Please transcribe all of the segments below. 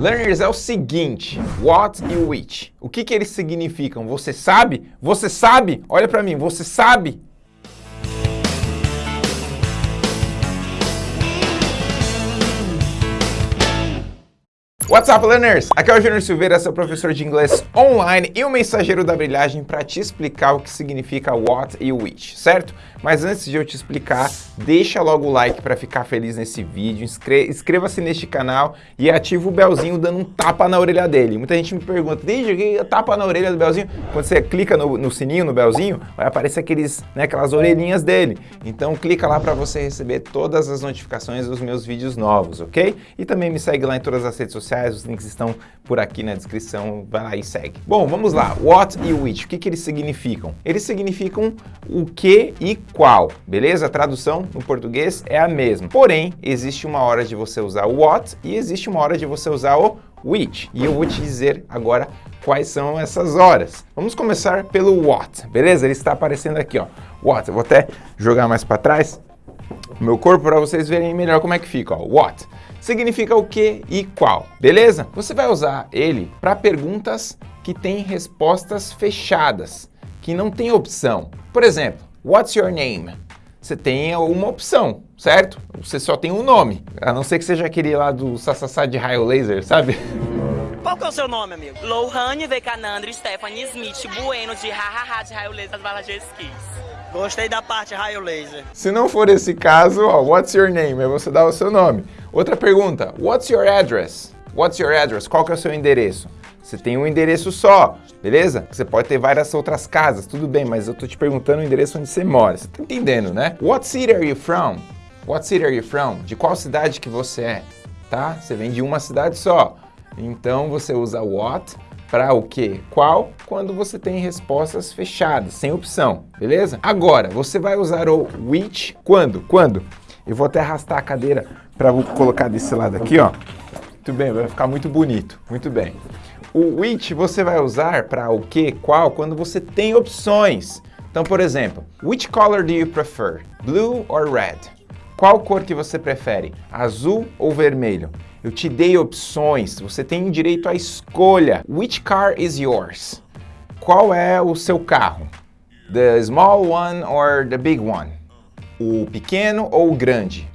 Learners é o seguinte, what e which. O que, que eles significam? Você sabe? Você sabe? Olha para mim, você sabe? What's up, learners? Aqui é o Júnior Silveira, seu professor de inglês online e o mensageiro da brilhagem para te explicar o que significa what e which, certo? Mas antes de eu te explicar, deixa logo o like para ficar feliz nesse vídeo, inscreva-se neste canal e ativa o belzinho dando um tapa na orelha dele. Muita gente me pergunta, desde que tapa na orelha do belzinho? Quando você clica no, no sininho, no belzinho, vai aparecer aqueles, né, aquelas orelhinhas dele. Então clica lá para você receber todas as notificações dos meus vídeos novos, ok? E também me segue lá em todas as redes sociais os links estão por aqui na descrição, vai lá e segue. Bom, vamos lá, what e which, o que, que eles significam? Eles significam o que e qual, beleza? A tradução no português é a mesma, porém, existe uma hora de você usar o what e existe uma hora de você usar o which, e eu vou te dizer agora quais são essas horas. Vamos começar pelo what, beleza? Ele está aparecendo aqui, ó, what, eu vou até jogar mais para trás, o meu corpo para vocês verem melhor como é que fica, ó, what significa o que e qual, beleza? Você vai usar ele para perguntas que têm respostas fechadas, que não tem opção. Por exemplo, what's your name? Você tem uma opção, certo? Você só tem um nome, a não ser que seja aquele lá do Sassasá de raio laser, sabe? Qual que é o seu nome, amigo? Lohane Vecanandro Stephanie Smith Bueno de Hahaha de raio laser das balas de esquis. Gostei da parte raio laser. Se não for esse caso, ó, what's your name? Aí você dá o seu nome. Outra pergunta, what's your address? What's your address? Qual que é o seu endereço? Você tem um endereço só, beleza? Você pode ter várias outras casas, tudo bem, mas eu tô te perguntando o endereço onde você mora. Você tá entendendo, né? What city are you from? What city are you from? De qual cidade que você é? Tá? Você vem de uma cidade só. Então você usa what para o que? Qual? Quando você tem respostas fechadas, sem opção, beleza? Agora, você vai usar o which quando? Quando? Eu vou até arrastar a cadeira para colocar desse lado aqui, ó. Muito bem, vai ficar muito bonito, muito bem. O which você vai usar para o que, qual, quando você tem opções. Então, por exemplo, which color do you prefer? Blue or red? Qual cor que você prefere? Azul ou vermelho? Eu te dei opções, você tem direito à escolha. Which car is yours? Qual é o seu carro? The small one or the big one? O pequeno ou o grande?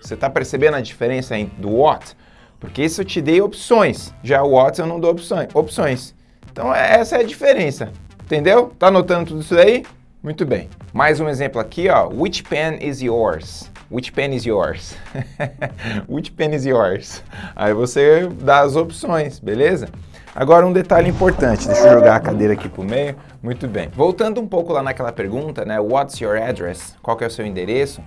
Você está percebendo a diferença do what? Porque isso eu te dei opções, já o what eu não dou opções. opções. Então essa é a diferença, entendeu? Tá anotando tudo isso aí? Muito bem. Mais um exemplo aqui, ó. Which pen is yours? Which pen is yours? Which pen is yours? Aí você dá as opções, beleza? Agora um detalhe importante, deixa eu jogar a cadeira aqui pro meio. Muito bem. Voltando um pouco lá naquela pergunta, né? What's your address? Qual que é o seu endereço?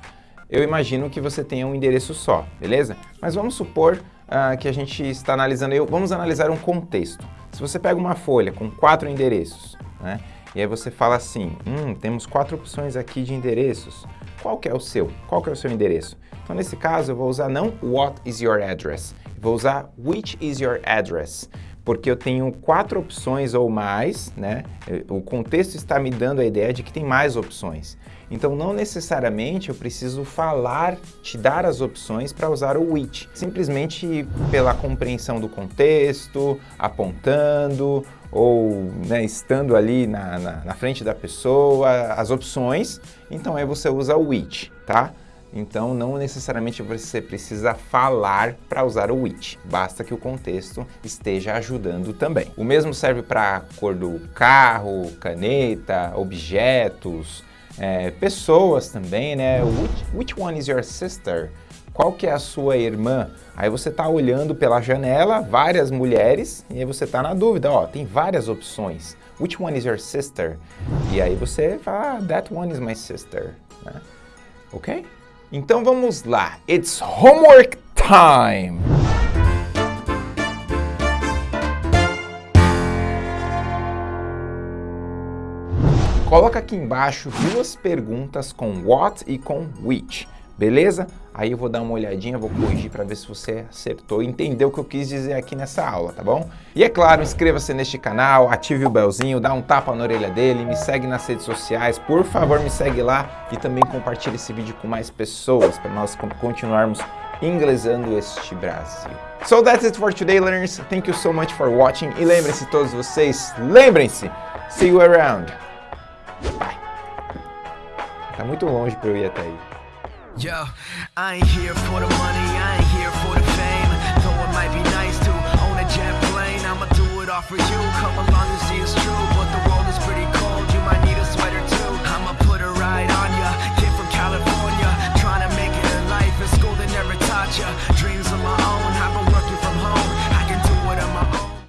Eu imagino que você tenha um endereço só, beleza? Mas vamos supor uh, que a gente está analisando, eu, vamos analisar um contexto. Se você pega uma folha com quatro endereços, né? E aí você fala assim, hum, temos quatro opções aqui de endereços qual que é o seu, qual que é o seu endereço. Então, nesse caso, eu vou usar não what is your address, vou usar which is your address, porque eu tenho quatro opções ou mais, né? O contexto está me dando a ideia de que tem mais opções. Então, não necessariamente eu preciso falar, te dar as opções para usar o which. Simplesmente pela compreensão do contexto, apontando, ou né, estando ali na, na, na, frente da pessoa, as opções, então aí você usa o which, tá? Então não necessariamente você precisa falar para usar o which, basta que o contexto esteja ajudando também. O mesmo serve para cor do carro, caneta, objetos, é, pessoas também, né? Which, which one is your sister? qual que é a sua irmã? Aí você está olhando pela janela, várias mulheres, e aí você está na dúvida, ó, tem várias opções. Which one is your sister? E aí você fala, ah, that one is my sister. Né? Ok? Então vamos lá. It's homework time! Coloca aqui embaixo duas perguntas com what e com which. Beleza? Aí eu vou dar uma olhadinha, vou corrigir para ver se você acertou e entendeu o que eu quis dizer aqui nessa aula, tá bom? E é claro, inscreva-se neste canal, ative o belzinho, dá um tapa na orelha dele, me segue nas redes sociais, por favor me segue lá e também compartilhe esse vídeo com mais pessoas para nós continuarmos inglesando este Brasil. So that's it for today, learners. Thank you so much for watching. E lembrem-se todos vocês, lembrem-se, see you around. Tá muito longe pra eu ir até aí. Yo, I ain't here for the money, I ain't here for the fame. Though it might be nice to own a jet plane, I'ma do it all for you. Come along and see it's true.